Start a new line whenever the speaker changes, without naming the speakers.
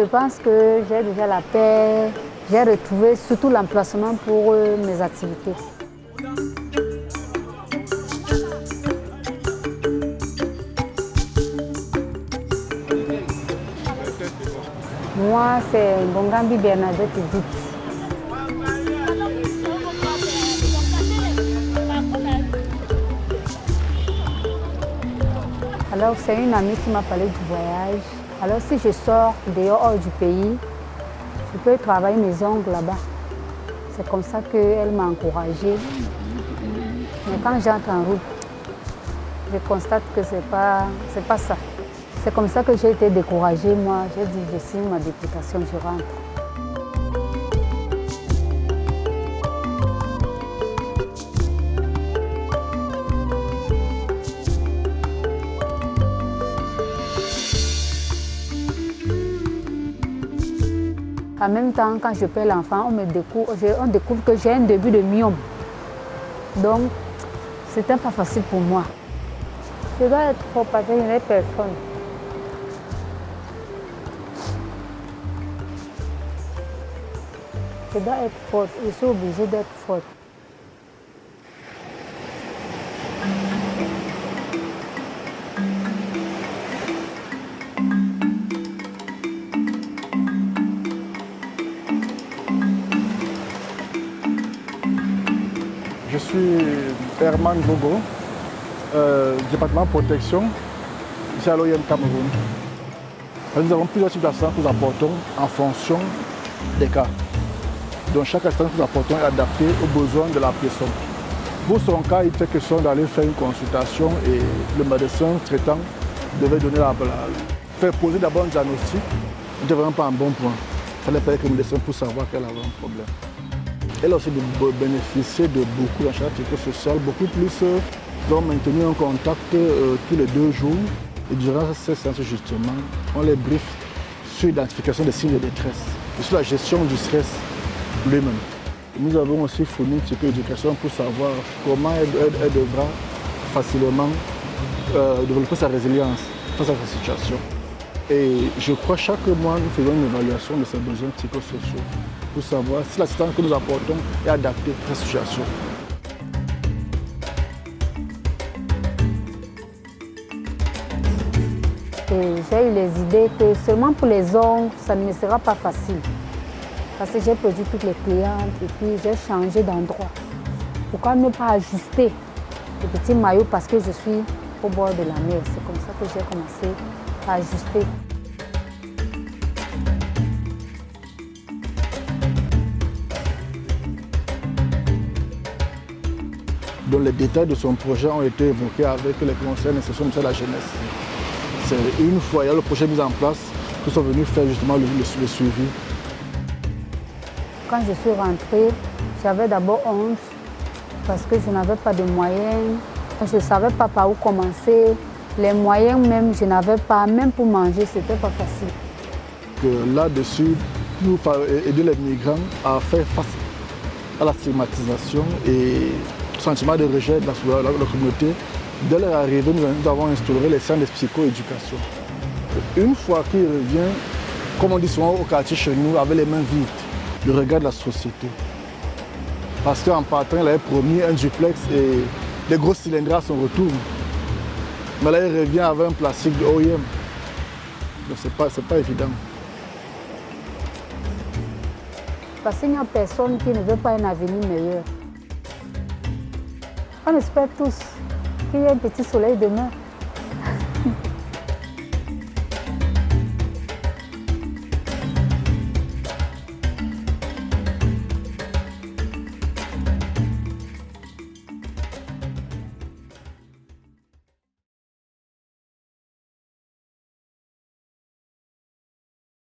je pense que j'ai déjà la paix. J'ai retrouvé surtout l'emplacement pour euh, mes activités. Moi, c'est Bongambi Bernadette Dit. Alors, c'est une amie qui m'a parlé du voyage. Alors, si je sors dehors du pays, je peux travailler mes ongles là-bas. C'est comme ça qu'elle m'a encouragée. Mais quand j'entre en route, je constate que ce n'est pas, pas ça. C'est comme ça que j'ai été découragée, moi. J'ai dit, je signe ma députation, je rentre. En même temps, quand je paie l'enfant, on, découvre, que j'ai un début de myome. Donc, c'était pas facile pour moi. Je dois être fort parce que je n'ai personne. Je dois être forte, je suis obligée d'être forte.
Suis Herman Bogo, euh, département protection, ici à l'OIM Cameroun. Nous avons plusieurs types d'assistance que nous apportons en fonction des cas. Donc chaque assistance que nous apportons est adaptée aux besoins de la personne. Pour son cas, il était question d'aller faire une consultation et le médecin traitant devait donner la, faire poser d'abord un diagnostic. n'était vraiment pas un bon point. Il fallait parler avec le médecin pour savoir qu'elle avait un problème. Elle aussi bénéficié de beaucoup d'activités sociales, beaucoup plus. Euh, donc maintenu un contact euh, tous les deux jours. Et durant ces séances, justement, on les briefe sur l'identification des signes de détresse et sur la gestion du stress lui-même. Nous avons aussi fourni une petite éducation pour savoir comment elle, devra facilement euh, développer sa résilience face à cette situation. Et je crois chaque mois, nous faisons une évaluation de ses besoins psychosociaux pour savoir si l'assistance que nous apportons est adaptée à cette situation.
J'ai eu les idées que seulement pour les ongles, ça ne sera pas facile. Parce que j'ai perdu toutes les clientes et puis j'ai changé d'endroit. Pourquoi ne pas ajuster le petit maillot parce que je suis au bord de la mer? C'est comme ça que j'ai commencé ajuster.
dont les détails de son projet ont été évoqués avec les conseils d'insertion de la jeunesse. C'est une fois il y a le projet mis en place que sont venus faire justement le, le, suivi.
Quand je suis rentrée, j'avais d'abord honte parce que je n'avais pas de moyens. Je ne savais pas par où commencer. Les moyens même, je n'avais pas. Même pour manger, ce n'était pas facile.
Là-dessus, pour aider les migrants à faire face à la stigmatisation et sentiment de rejet de la, communauté, dès leur arrivée, nous, avons instauré les centres de psychoéducation. Une fois qu'il revient, comme on dit souvent au quartier chez nous, avec les mains vides, le regard de la société. Parce qu'en partant, il avait promis un duplex et des gros cylindres à son retour. Mais là, il revient avec un plastique de OIM. Donc, ce n'est pas, pas évident.
Parce qu'il n'y a personne qui ne veut pas un avenir meilleur. On espère tous qu'il y ait un petit soleil demain.